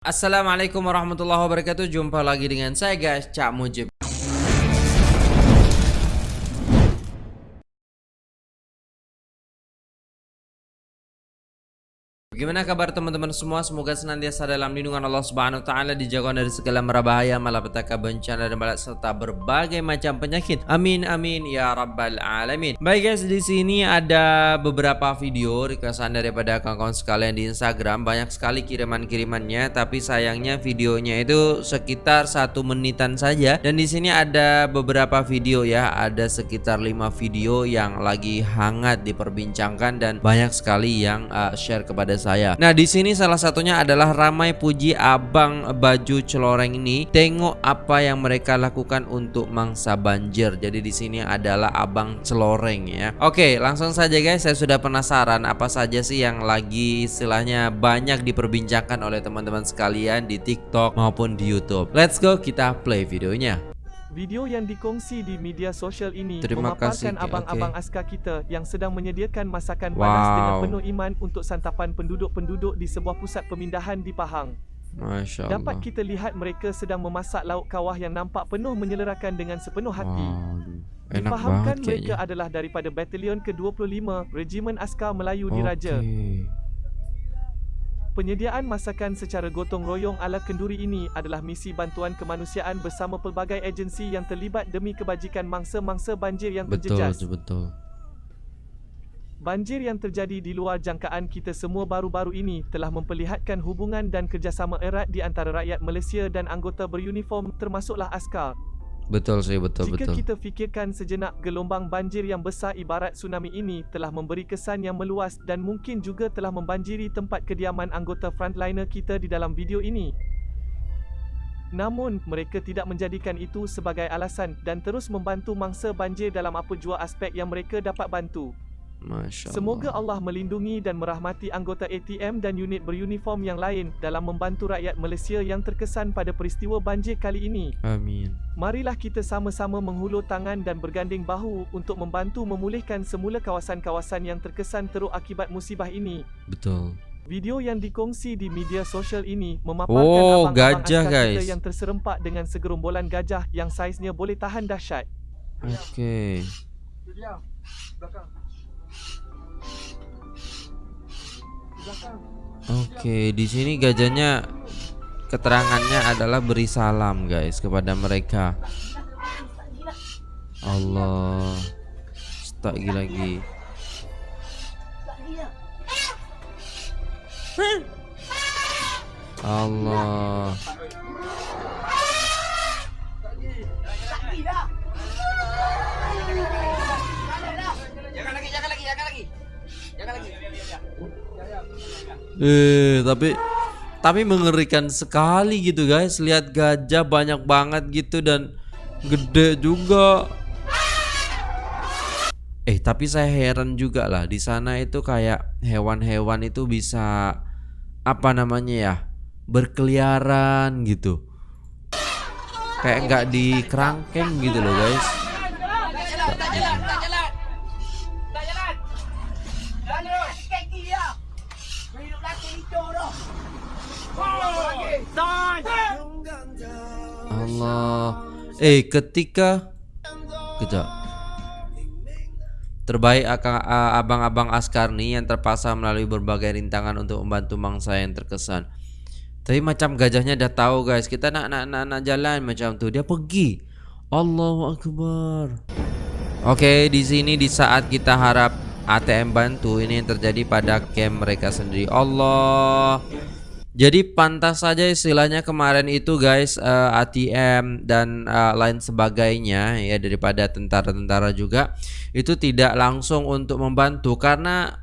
Assalamualaikum warahmatullahi wabarakatuh. Jumpa lagi dengan saya guys Cak Mujib Bagaimana kabar teman-teman semua? Semoga senantiasa dalam lindungan Allah Subhanahu taala dijauhkan dari segala mara bahaya, malapetaka, bencana dan balak serta berbagai macam penyakit. Amin amin ya rabbal alamin. Baik guys, di sini ada beberapa video requestan daripada kawan-kawan sekalian di Instagram. Banyak sekali kiriman-kirimannya, tapi sayangnya videonya itu sekitar satu menitan saja. Dan di sini ada beberapa video ya, ada sekitar 5 video yang lagi hangat diperbincangkan dan banyak sekali yang uh, share kepada saya saya. Nah, di sini salah satunya adalah ramai puji abang baju celoreng ini. Tengok apa yang mereka lakukan untuk mangsa banjir. Jadi di sini adalah abang celoreng ya. Oke, langsung saja guys. Saya sudah penasaran apa saja sih yang lagi istilahnya banyak diperbincangkan oleh teman-teman sekalian di TikTok maupun di YouTube. Let's go kita play videonya. Video yang dikongsi di media sosial ini Terima memaparkan abang-abang okay. askar kita yang sedang menyediakan masakan wow. panas dengan penuh iman untuk santapan penduduk-penduduk di sebuah pusat pemindahan di Pahang. Masya Allah. Dapat kita lihat mereka sedang memasak lauk kawah yang nampak penuh menyelerakan dengan sepenuh hati. Wow. Enak Difahamkan mereka adalah daripada Batalion ke-25 Regimen Askar Melayu okay. Diraja. Penyediaan masakan secara gotong royong ala kenduri ini adalah misi bantuan kemanusiaan bersama pelbagai agensi yang terlibat demi kebajikan mangsa-mangsa banjir yang terjejas. Betul, betul. Banjir yang terjadi di luar jangkaan kita semua baru-baru ini telah memperlihatkan hubungan dan kerjasama erat di antara rakyat Malaysia dan anggota beruniform termasuklah askar. Betul sih, betul Jika betul. kita fikirkan sejenak gelombang banjir yang besar ibarat tsunami ini telah memberi kesan yang meluas dan mungkin juga telah membanjiri tempat kediaman anggota frontliner kita di dalam video ini. Namun, mereka tidak menjadikan itu sebagai alasan dan terus membantu mangsa banjir dalam apa jua aspek yang mereka dapat bantu. Masya Semoga Allah melindungi dan merahmati anggota ATM dan unit beruniform yang lain dalam membantu rakyat Malaysia yang terkesan pada peristiwa banjir kali ini. Amin. Marilah kita sama-sama menghulur tangan dan berganding bahu untuk membantu memulihkan semula kawasan-kawasan yang terkesan teruk akibat musibah ini. Betul. Video yang dikongsi di media sosial ini memaparkan oh, abang-abang gajah, askar guys. kita yang terserempak dengan segerombolan gajah yang saiznya boleh tahan dahsyat. Okey. Belakang. Oke, di sini gajahnya keterangannya adalah beri salam guys kepada mereka. Allah. Tak lagi lagi. Allah. Eh, tapi tapi mengerikan sekali gitu guys. Lihat gajah banyak banget gitu dan gede juga. Eh, tapi saya heran juga lah di sana itu kayak hewan-hewan itu bisa apa namanya ya? berkeliaran gitu. Kayak nggak di kerangkeng gitu loh guys. Allah. Eh, ketika kejap. Terbaik abang-abang askar nih yang terpaksa melalui berbagai rintangan untuk membantu mangsa yang terkesan. Tapi macam gajahnya dah tahu guys, kita nak nak nak, nak jalan macam tu, dia pergi. Allahu akbar. Oke, okay, di sini di saat kita harap ATM bantu, ini yang terjadi pada camp mereka sendiri. Allah. Jadi pantas saja istilahnya kemarin itu guys uh, eh, ATM dan uh, lain sebagainya ya daripada tentara-tentara juga itu tidak langsung untuk membantu karena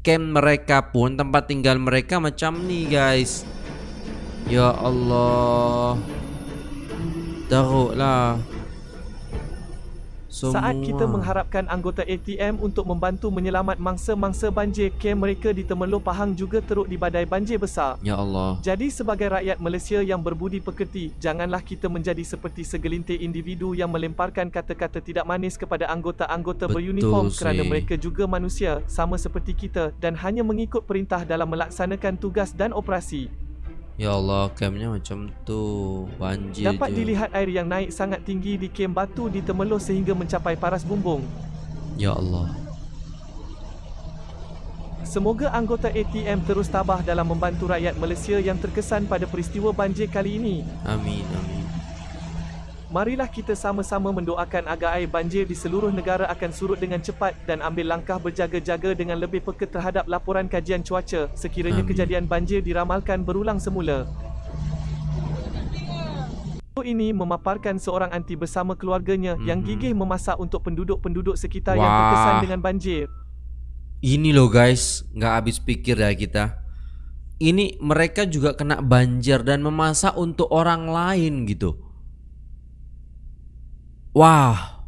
camp mereka pun tempat tinggal mereka macam nih guys. Ya Allah. Teruklah. Semua. Saat kita mengharapkan anggota ATM untuk membantu menyelamat mangsa-mangsa banjir, kem mereka di Temerloh Pahang juga teruk di badai banjir besar. Ya Allah. Jadi sebagai rakyat Malaysia yang berbudi pekerti, janganlah kita menjadi seperti segelintir individu yang melemparkan kata-kata tidak manis kepada anggota-anggota beruniform sih. kerana mereka juga manusia sama seperti kita dan hanya mengikut perintah dalam melaksanakan tugas dan operasi. Ya Allah, campnya macam tu. Banjir Dapat je. dilihat air yang naik sangat tinggi di kem batu di Temeloh sehingga mencapai paras bumbung. Ya Allah. Semoga anggota ATM terus tabah dalam membantu rakyat Malaysia yang terkesan pada peristiwa banjir kali ini. Amin, amin. Marilah kita sama-sama mendoakan agar air banjir di seluruh negara akan surut dengan cepat dan ambil langkah berjaga-jaga dengan lebih peka terhadap laporan kajian cuaca sekiranya Amin. kejadian banjir diramalkan berulang semula. Video ini memaparkan seorang anti bersama keluarganya yang Mhm. gigih memasak untuk penduduk-penduduk sekitar yang Wah. terkesan dengan banjir. Ini loh guys, nggak habis pikir ya kita. Ini mereka juga kena banjir dan memasak untuk orang lain gitu. Wah.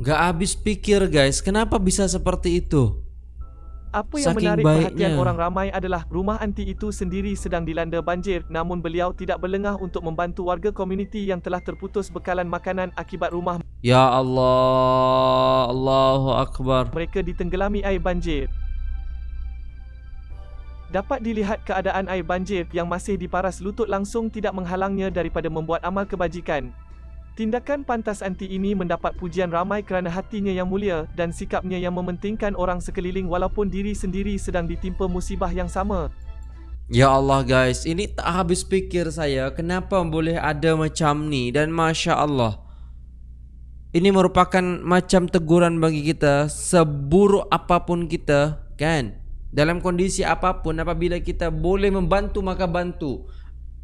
Nggak habis pikir guys, kenapa bisa seperti itu? Apa yang Saking menarik perhatian baiknya. orang ramai adalah rumah anti itu sendiri sedang dilanda banjir namun beliau tidak berlengah untuk membantu warga komuniti yang telah terputus bekalan makanan akibat rumah Ya Allah, Allahu Akbar. mereka ditenggelami air banjir. Dapat dilihat keadaan air banjir yang masih di paras lutut langsung tidak menghalangnya daripada membuat amal kebajikan. Tindakan pantas anti ini mendapat pujian ramai kerana hatinya yang mulia dan sikapnya yang mementingkan orang sekeliling walaupun diri sendiri sedang ditimpa musibah yang sama. Ya Allah guys, ini tak habis pikir saya kenapa boleh ada macam ni dan Masya Allah. Ini merupakan macam teguran bagi kita seburuk apapun kita kan. Dalam kondisi apapun apabila kita boleh membantu maka bantu.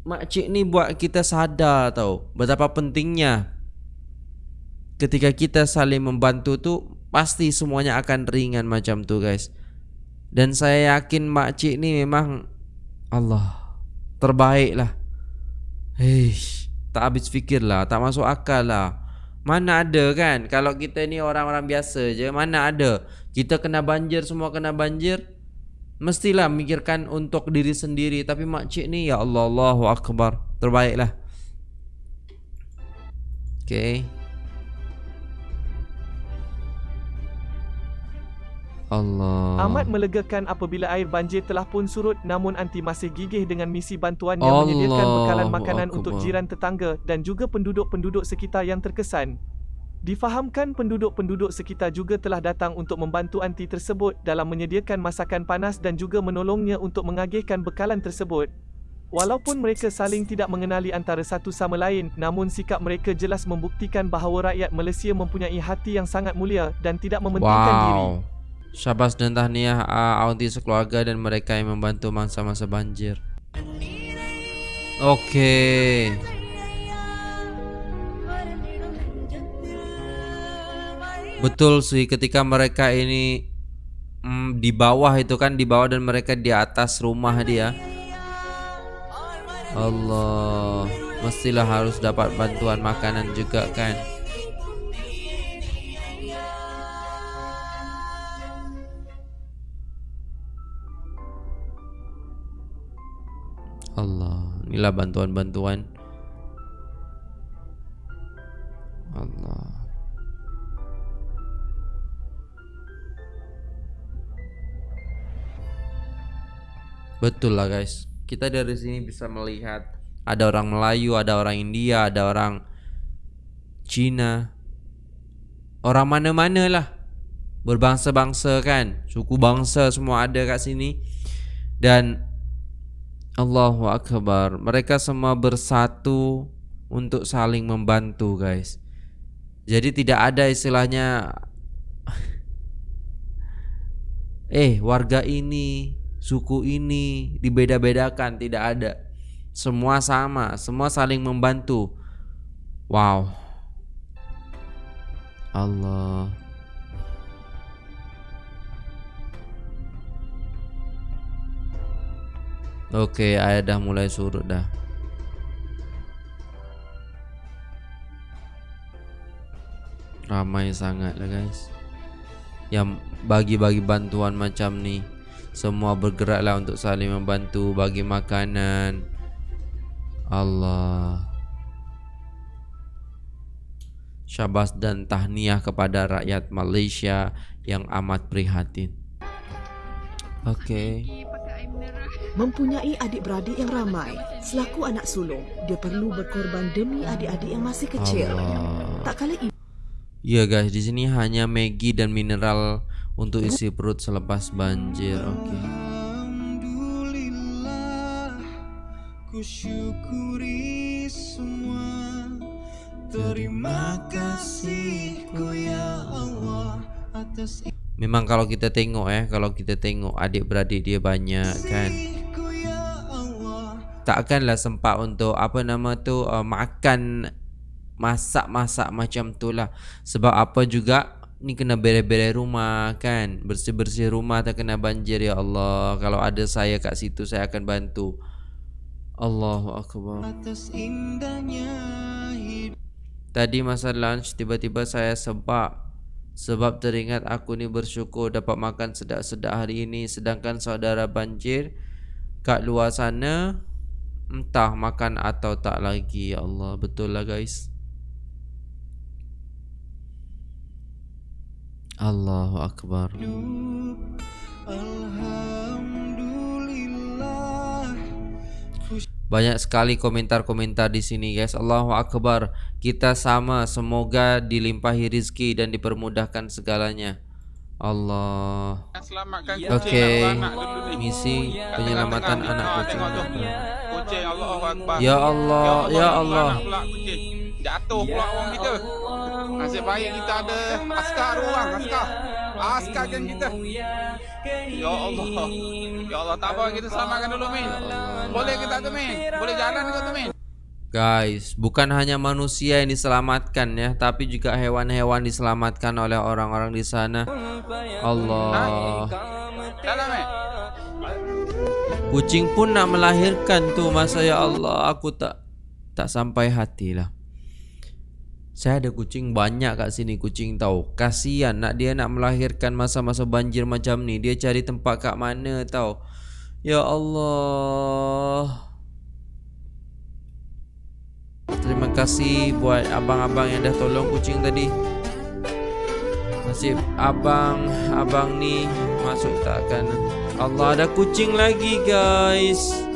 Makcik ni buat kita sadar tau betapa pentingnya ketika kita saling membantu tu pasti semuanya akan ringan macam tu guys. Dan saya yakin makcik ni memang Allah terbaik lah. Hei, tak habis fikir lah, tak masuk akal lah. Mana ada kan kalau kita ni orang-orang biasa je, mana ada. Kita kena banjir, semua kena banjir. Mestilah mikirkan untuk diri sendiri. Tapi makcik ni Ya Allah Allahu Akbar. Terbaik lah Okay Allah. Amat melegakan apabila air banjir telah pun surut namun anti masih gigih dengan misi bantuan yang Allahu menyediakan bekalan makanan Akbar. untuk jiran tetangga dan juga penduduk-penduduk sekitar yang terkesan. Difahamkan penduduk-penduduk sekitar juga telah datang untuk membantu anti tersebut dalam menyediakan masakan panas dan juga menolongnya untuk mengagihkan bekalan tersebut. Walaupun mereka saling tidak mengenali antara satu sama lain, namun sikap mereka jelas membuktikan bahawa rakyat Malaysia mempunyai hati yang sangat mulia dan tidak mementingkan diri. Wow Syabas dan tahniah uh, Aunty sekeluarga dan mereka yang membantu masa-masa banjir Okey Betul sih ketika mereka ini mm, di bawah itu kan di bawah dan mereka di atas rumah dia. Allah, mestilah harus dapat bantuan makanan juga kan. Allah, inilah bantuan-bantuan. Betul lah guys. Kita dari sini bisa melihat ada orang Melayu, ada orang India, ada orang Cina. Orang mana-mana lah. Berbangsa-bangsa kan. Suku bangsa semua ada kat sini. Dan Allahu Akbar. Mereka semua bersatu untuk saling membantu guys. Jadi tidak ada istilahnya eh warga ini, suku ini dibeda-bedakan, tidak ada. Semua sama, semua saling membantu. Wow. Allah. Oke, air dah mulai surut dah. Ramai sangat lah guys Yang bagi-bagi bantuan macam ni Semua bergeraklah untuk saling membantu Bagi makanan Allah Syabas dan tahniah kepada rakyat Malaysia Yang amat prihatin Okey. Mempunyai adik-beradik yang ramai, selaku anak sulung, dia perlu berkorban demi adik-adik yang masih kecil. Allah. Tak kala ibu Ya guys, di sini hanya Maggi dan mineral untuk isi perut selepas banjir. Ku syukuri semua Terima kasihku ya Allah Atas Memang kalau kita tengok eh, kalau kita tengok adik-beradik dia banyak kan. ya Takkanlah sempat untuk apa nama tu uh, makan masak-masak macam tu lah. Sebab apa juga ni kena beres-beres rumah kan. Bersih-bersih rumah tak kena banjir ya Allah. Kalau ada saya kat situ saya akan bantu. Allahu akbar. Atas indahnya Tadi masa lunch tiba-tiba saya sebab sebab teringat aku ni bersyukur dapat makan sedap-sedap hari ini sedangkan saudara banjir kat luar sana entah makan atau tak lagi ya Allah betul lah guys Allahu akbar Banyak sekali komentar-komentar di sini guys. Allahu akbar. Kita sama semoga dilimpahi rizki dan dipermudahkan segalanya. Allah. Dulu ni. Misi penyelamatan anak kucing. Ya Allah, ya Allah. pula kucing. Jatuh pula orang kita. Nasib baik kita ada askar orang, askar. Askar kan kita. Ya Allah. Ya Allah, tak apa kita selamatkan dulu Min. Boleh kita tu Min? Boleh jalan ke tu Min? Guys, bukan hanya manusia yang diselamatkan ya, tapi juga hewan-hewan diselamatkan oleh orang-orang di sana. Allah. Kucing pun nak melahirkan tu masa ya Allah, aku tak tak sampai hati lah. Saya ada kucing banyak kat sini kucing tahu. Kasihan nak dia nak melahirkan masa-masa banjir macam ni. Dia cari tempat kat mana tahu. Ya Allah. Terima kasih buat abang-abang yang dah tolong kucing tadi. Nasib abang abang ni masuk takkan. Allah ada kucing lagi guys.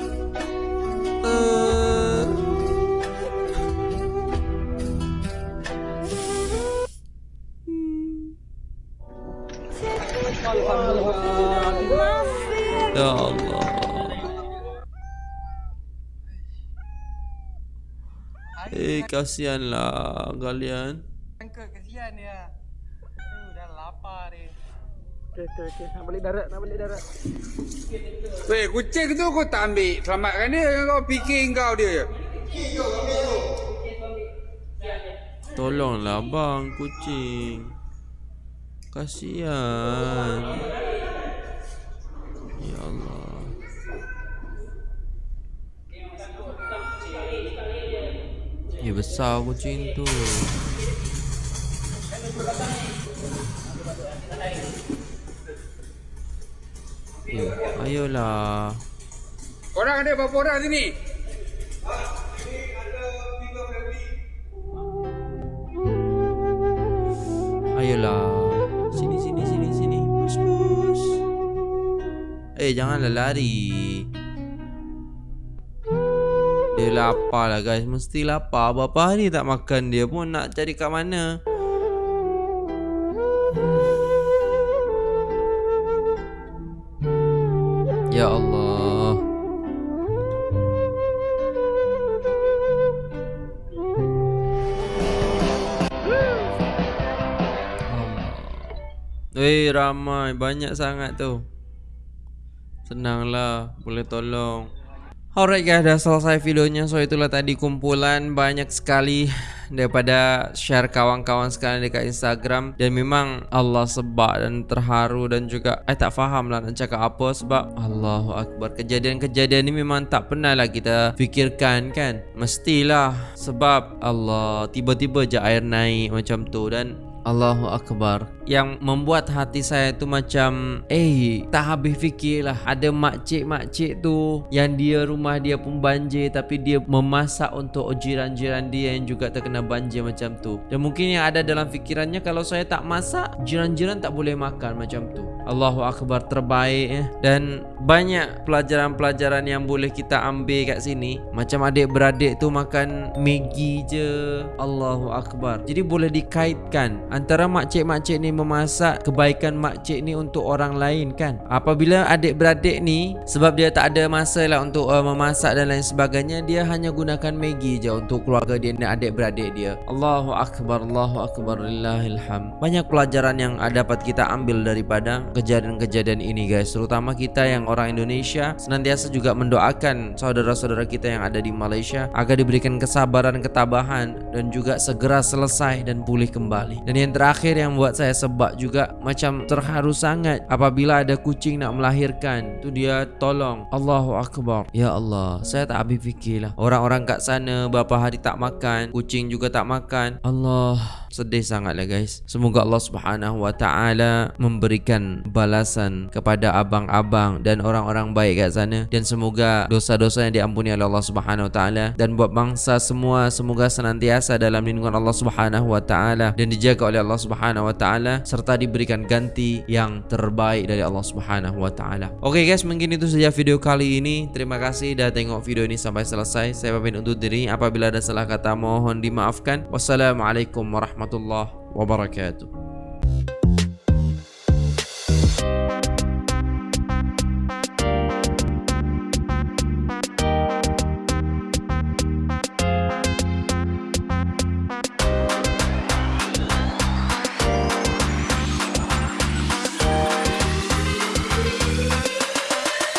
Kasihanlah kalian. Angkat kesian dia. Aduh, dah lapar dia. Weh, kucing tu kau tak ambil. Selamatkan dia. Kau fikir kau dia. Tolonglah bang kucing. Kasihan. Ya Allah. Ya besar kucing tu. Ya, ayolah. Orang ada berapa orang sini? Ayolah. Sini sini sini sini. Bus bus. Eh janganlah lari. Dia lapar lah guys. Mesti lapar. Berapa hari tak makan dia pun? Nak cari kat mana? Ya Allah. Eh ramai. Banyak sangat tu. Senanglah. Boleh tolong Alright guys, dah selesai videonya. So itulah tadi kumpulan banyak sekali Daripada share kawan-kawan sekalian dekat Instagram. Dan memang Allah sebab dan terharu Dan juga I tak faham lah nak cakap apa Sebab Allahu Akbar. Kejadian-kejadian ni memang tak pernah lah kita fikirkan kan? Mestilah Sebab Allah Tiba-tiba je air naik macam tu. Dan Allahu Akbar. Yang membuat hati saya tu macam Eh tak habis fikir lah. Ada makcik-makcik tu Yang dia rumah dia pun banjir Tapi dia memasak untuk jiran-jiran dia Yang juga terkena banjir macam tu. Dan mungkin yang ada dalam fikirannya Kalau saya tak masak Jiran-jiran tak boleh makan macam tu Allahu akbar terbaik ya. Dan banyak pelajaran-pelajaran yang boleh kita ambil kat sini. Macam adik-beradik tu makan Maggi je. Allahu akbar. Jadi boleh dikaitkan antara makcik-makcik ni memasak kebaikan makcik ni untuk orang lain kan. Apabila adik-beradik ni sebab dia tak ada masa lah untuk uh, memasak dan lain sebagainya, dia hanya gunakan Maggi je untuk keluarga dia dan adik-beradik dia. Allahu akbar, Allahu akbar lillahilham. Banyak pelajaran yang dapat kita ambil daripada kejadian-kejadian ini guys. Terutama kita yang orang Indonesia senantiasa juga mendoakan saudara-saudara kita yang ada di Malaysia agar diberikan kesabaran ketabahan dan juga segera selesai dan pulih kembali. Dan yang terakhir yang buat saya sebab juga macam terharu sangat apabila ada kucing nak melahirkan tu dia tolong. Allahu Akbar. Ya Allah saya tak habis fikir lah. Orang-orang kat sana berapa hari tak makan kucing juga tak makan. Allah sedih sangat lah guys semoga Allah subhanahu wa ta'ala memberikan balasan kepada abang-abang dan orang-orang baik kat sana dan semoga dosa-dosa yang diampuni oleh Allah Subhanahu wa taala dan buat bangsa semua semoga senantiasa dalam lindungan Allah Subhanahu wa taala dan dijaga oleh Allah Subhanahu wa taala serta diberikan ganti yang terbaik dari Allah Subhanahu wa taala. Oke guys, mungkin itu saja video kali ini. Terima kasih dah tengok video ini sampai selesai. Saya pamit undur diri. Apabila ada salah kata mohon dimaafkan. Wassalamualaikum warahmatullahi wabarakatuh.